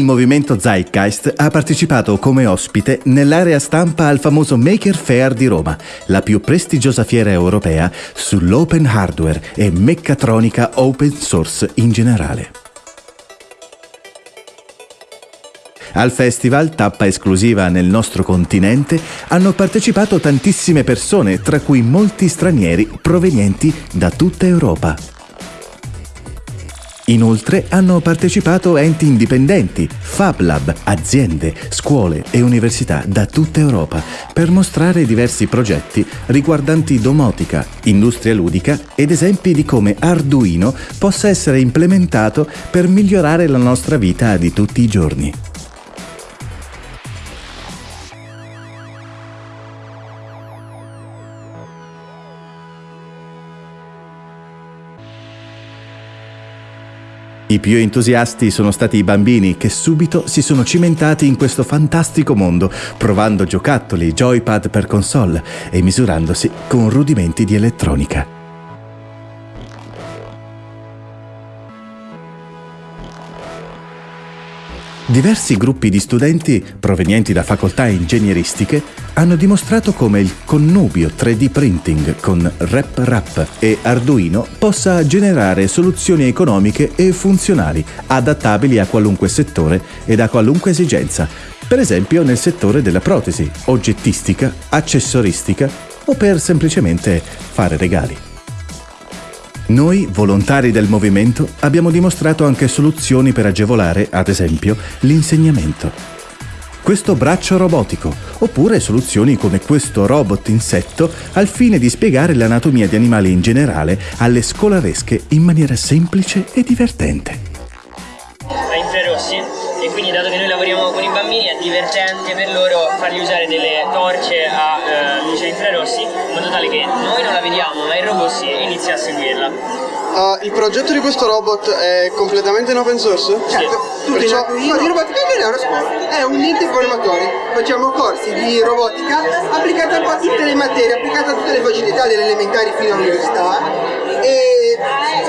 movimento Zeitgeist ha partecipato come ospite nell'area stampa al famoso Maker Fair di Roma, la più prestigiosa fiera europea sull'open hardware e meccatronica open source in generale. Al festival, tappa esclusiva nel nostro continente, hanno partecipato tantissime persone, tra cui molti stranieri provenienti da tutta Europa. Inoltre hanno partecipato enti indipendenti, Fab Lab, aziende, scuole e università da tutta Europa per mostrare diversi progetti riguardanti domotica, industria ludica ed esempi di come Arduino possa essere implementato per migliorare la nostra vita di tutti i giorni. I più entusiasti sono stati i bambini che subito si sono cimentati in questo fantastico mondo, provando giocattoli, joypad per console e misurandosi con rudimenti di elettronica. Diversi gruppi di studenti provenienti da facoltà ingegneristiche hanno dimostrato come il connubio 3D printing con RepRap e Arduino possa generare soluzioni economiche e funzionali adattabili a qualunque settore ed a qualunque esigenza, per esempio nel settore della protesi, oggettistica, accessoristica o per semplicemente fare regali. Noi, volontari del movimento, abbiamo dimostrato anche soluzioni per agevolare, ad esempio, l'insegnamento. Questo braccio robotico, oppure soluzioni come questo robot insetto al fine di spiegare l'anatomia di animali in generale alle scolaresche in maniera semplice e divertente. E quindi dato che noi lavoriamo con i bambini è divertente per loro fargli usare delle torce a eh, luce infrarossi in modo tale che noi non la vediamo ma il robot si inizia a seguirla. Uh, il progetto di questo robot è completamente in open source? Certo, tutto Perciò... no, di robotica non è una scuola, è un ente formatori. Facciamo corsi di robotica applicata a tutte le materie, applicata a tutte le facilità delle elementari fino all'università e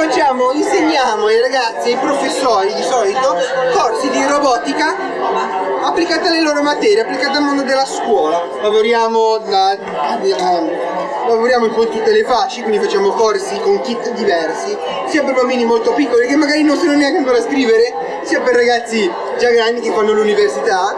facciamo, insegniamo ai ragazzi, ai professori di solito, corsi di robotica applicata alle loro materie, applicata al mondo della scuola. Lavoriamo, da, lavoriamo con tutte le fasce, quindi facciamo corsi con kit diversi, sia per bambini molto piccoli che magari non sanno neanche ancora scrivere, sia per ragazzi già grandi che fanno l'università.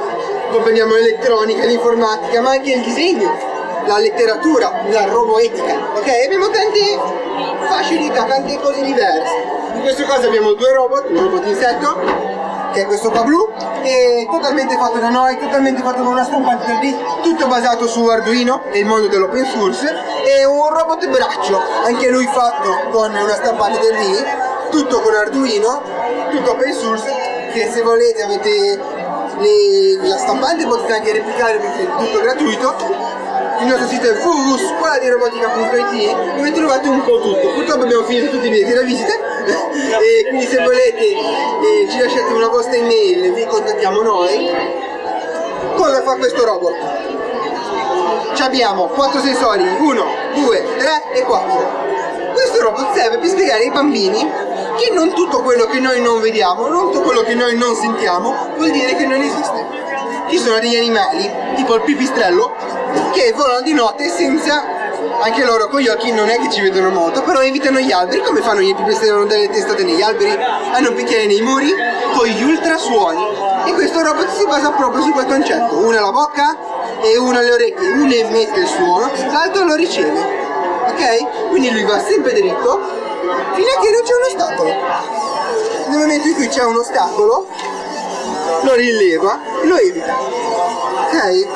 Comprendiamo l'elettronica, l'informatica, ma anche il disegno la letteratura, la roboetica, ok? Abbiamo tante facilità, tante cose diverse. In questo caso abbiamo due robot, un robot insetto che è questo qua blu, è totalmente fatto da noi, totalmente fatto con una stampante 3D, tutto basato su Arduino e il mondo dell'open source, e un robot braccio, anche lui fatto con una stampante 3D, tutto con Arduino, tutto open source, che se volete avete le, la stampante potete anche replicare perché è tutto gratuito il nostro sito è www.scuoladirobotica.it dove trovate un po' tutto. Purtroppo abbiamo finito tutti i biglietti da visita e quindi se volete eh, ci lasciate una vostra email e vi contattiamo noi. Cosa fa questo robot? Ci abbiamo 4 sensori 1, 2, 3 e 4 questo robot serve per spiegare ai bambini che non tutto quello che noi non vediamo, non tutto quello che noi non sentiamo vuol dire che non esiste. Ci sono degli animali, tipo il pipistrello, che volano di notte senza anche loro con gli occhi non è che ci vedono molto, però evitano gli alberi, come fanno i pipistrelli hanno delle testate negli alberi, hanno un bicchiere nei muri, con gli ultrasuoni. E questo robot si basa proprio su quel concetto, uno alla bocca e uno alle orecchie, uno emette il suono, l'altro lo riceve. Ok? Quindi lui va sempre dritto fino a che non c'è un ostacolo. Nel momento in cui c'è un ostacolo, lo rileva e lo evita. Ok?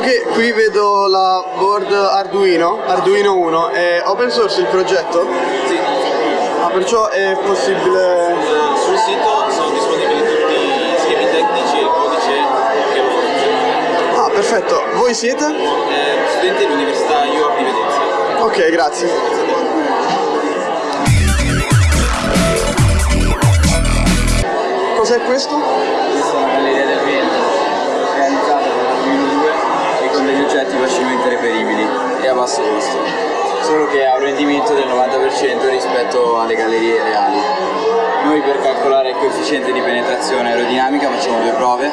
Qui vedo la board Arduino, Arduino 1, è open source il progetto? Sì. Ah, perciò è possibile... Sul sito sono disponibili tutti gli schemi tecnici e il codice che lo. Ah, perfetto. Voi siete? Eh, studente dell'Università IUAP di Venezia. Ok, grazie. Cos'è questo? Con degli oggetti facilmente reperibili e a basso costo, solo che ha un rendimento del 90% rispetto alle gallerie reali. Noi per calcolare il coefficiente di penetrazione aerodinamica facciamo due prove.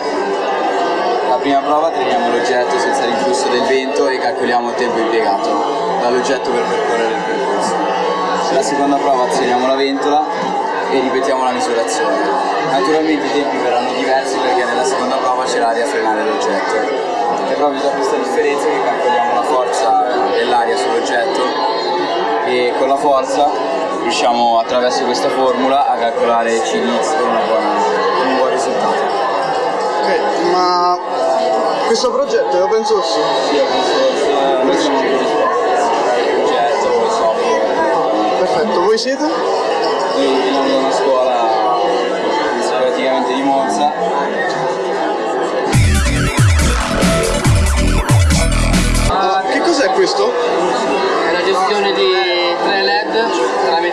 La prima prova teniamo l'oggetto senza l'influsso del vento e calcoliamo il tempo impiegato dall'oggetto per percorrere il percorso. La seconda prova azioniamo la ventola e ripetiamo la misurazione. Naturalmente i tempi verranno diversi perché nella seconda prova c'è l'aria a frenare l'oggetto. È proprio da questa differenza che calcoliamo la forza dell'aria sull'oggetto e con la forza riusciamo attraverso questa formula a calcolare CDX con, un buon risultato. Ok, ma questo progetto è open source? Sì, open source, utilizzare il progetto, il software. Perfetto, voi siete?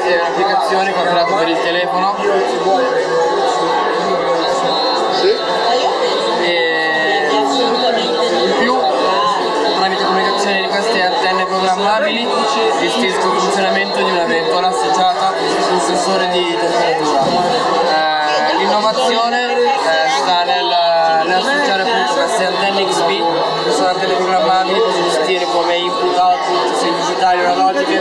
Tramite un'applicazione creato per il telefono Sì. e in più tramite comunicazione di queste antenne programmabili gestisco il funzionamento di una ventola associata un sensore di temperatura. Eh, L'innovazione eh, sta nel, nell'associare appunto queste antenne XP che sono antenne programmabili per gestire come input output sia digitali o analogiche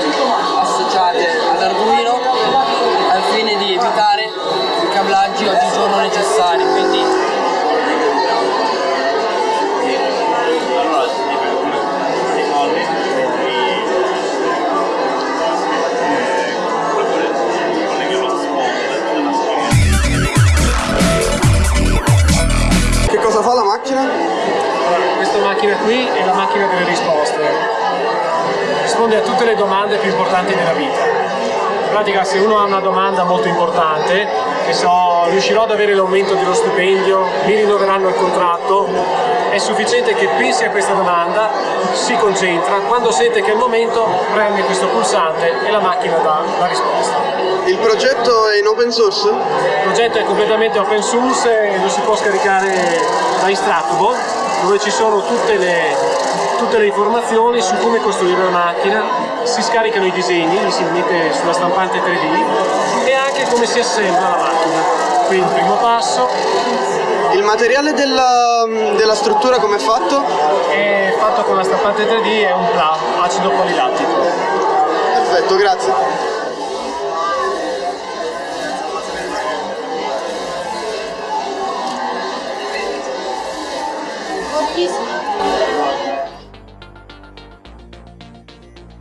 macchina? Questa macchina qui è la macchina delle risposte. Risponde a tutte le domande più importanti della vita. In pratica se uno ha una domanda molto importante, che so, riuscirò ad avere l'aumento dello stipendio, mi rinnoveranno il contratto, è sufficiente che pensi a questa domanda, si concentra, quando sente che è il momento preme questo pulsante e la macchina dà la risposta. Il progetto è in open source? Il progetto è completamente open source e lo si può scaricare da Instructable dove ci sono tutte le, tutte le informazioni su come costruire una macchina, si scaricano i disegni, li si mette sulla stampante 3D e anche come si assembla la macchina. Quindi primo passo Il materiale della, della struttura come è fatto? è fatto con la stampante 3D è un PLA, acido polilattico. Perfetto, grazie.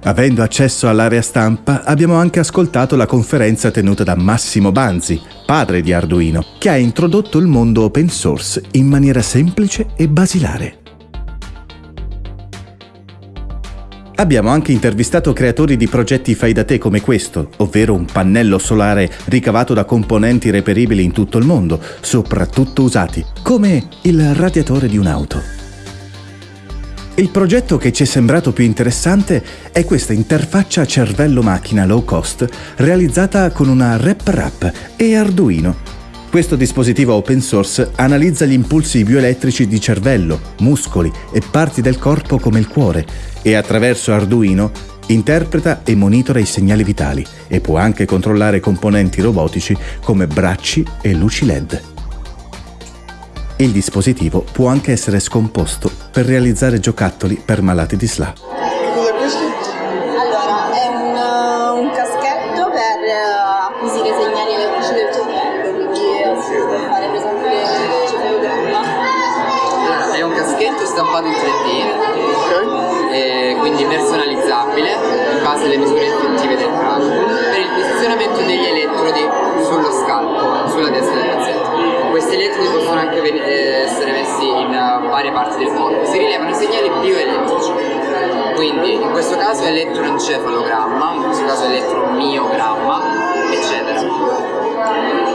Avendo accesso all'area stampa, abbiamo anche ascoltato la conferenza tenuta da Massimo Banzi, padre di Arduino, che ha introdotto il mondo open source in maniera semplice e basilare. Abbiamo anche intervistato creatori di progetti fai da te come questo, ovvero un pannello solare ricavato da componenti reperibili in tutto il mondo, soprattutto usati, come il radiatore di un'auto. Il progetto che ci è sembrato più interessante è questa interfaccia cervello-macchina low cost realizzata con una RepRap e Arduino. Questo dispositivo open source analizza gli impulsi bioelettrici di cervello, muscoli e parti del corpo come il cuore e attraverso Arduino interpreta e monitora i segnali vitali e può anche controllare componenti robotici come bracci e luci LED. Il dispositivo può anche essere scomposto per realizzare giocattoli per malati di SLA. Che cos'è questo? Allora, è un, uh, un caschetto per uh, acquisire segnali elettrici del cervello, quindi si può fare per esempio l'encefalogramma. è un caschetto stampato in 3D Ok. e quindi personalizzabile in base alle misure questo caso elettroencefalogramma, in questo caso elettromiogramma, eccetera.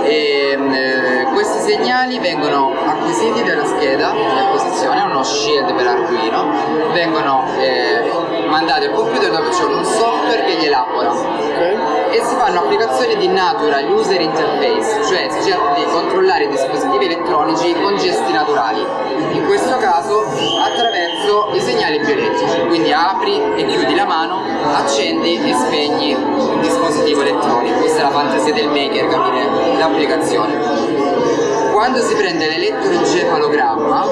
E, eh, questi segnali vengono acquisiti dalla scheda di acquisizione, uno shield per Arduino, vengono eh, mandati al computer dove c'è un software che li elabora e si fanno applicazioni di natural user interface, cioè si cerca di controllare i dispositivi elettronici con gesti naturali, in questo caso attraverso i segnali bioelettrici, quindi apri e chiudi la mano, accendi e spegni il dispositivo elettronico, questa è la fantasia del maker capire l'applicazione quando si prende l'elettroencefalogramma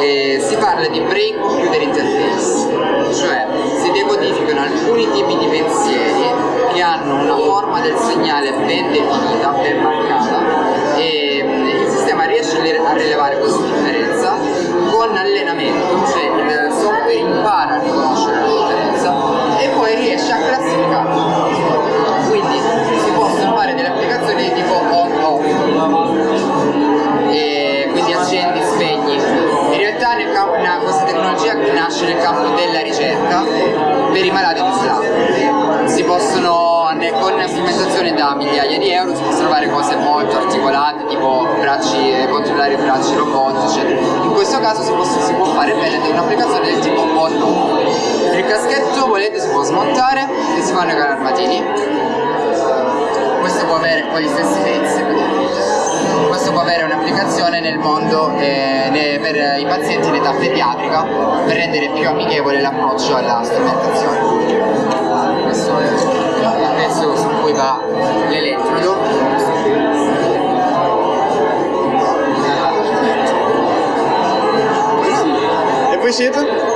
eh, si parla di brain computer interface, cioè si decodificano alcuni tipi di pensieri che hanno una forma del segnale ben definita, ben marcata e il sistema riesce a rilevare questa differenza con allenamento, cioè il software impara a riconoscere la differenza e poi riesce a bene un'applicazione del tipo on Il caschetto volete si può smontare e si fanno i armatini. Questo può avere poi gli stessi pezzi questo può avere un'applicazione nel mondo eh, per i pazienti in età pediatrica per rendere più amichevole l'approccio alla strumentazione. Questo è il pezzo su cui va l'elettrodo. E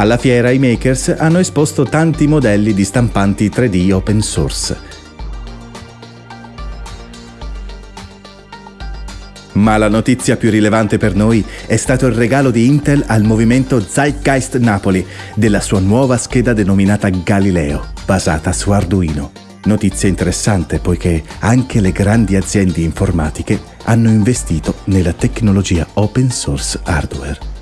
Alla fiera i makers hanno esposto tanti modelli di stampanti 3D open source Ma la notizia più rilevante per noi è stato il regalo di Intel al movimento Zeitgeist Napoli della sua nuova scheda denominata Galileo, basata su Arduino. Notizia interessante poiché anche le grandi aziende informatiche hanno investito nella tecnologia open source hardware.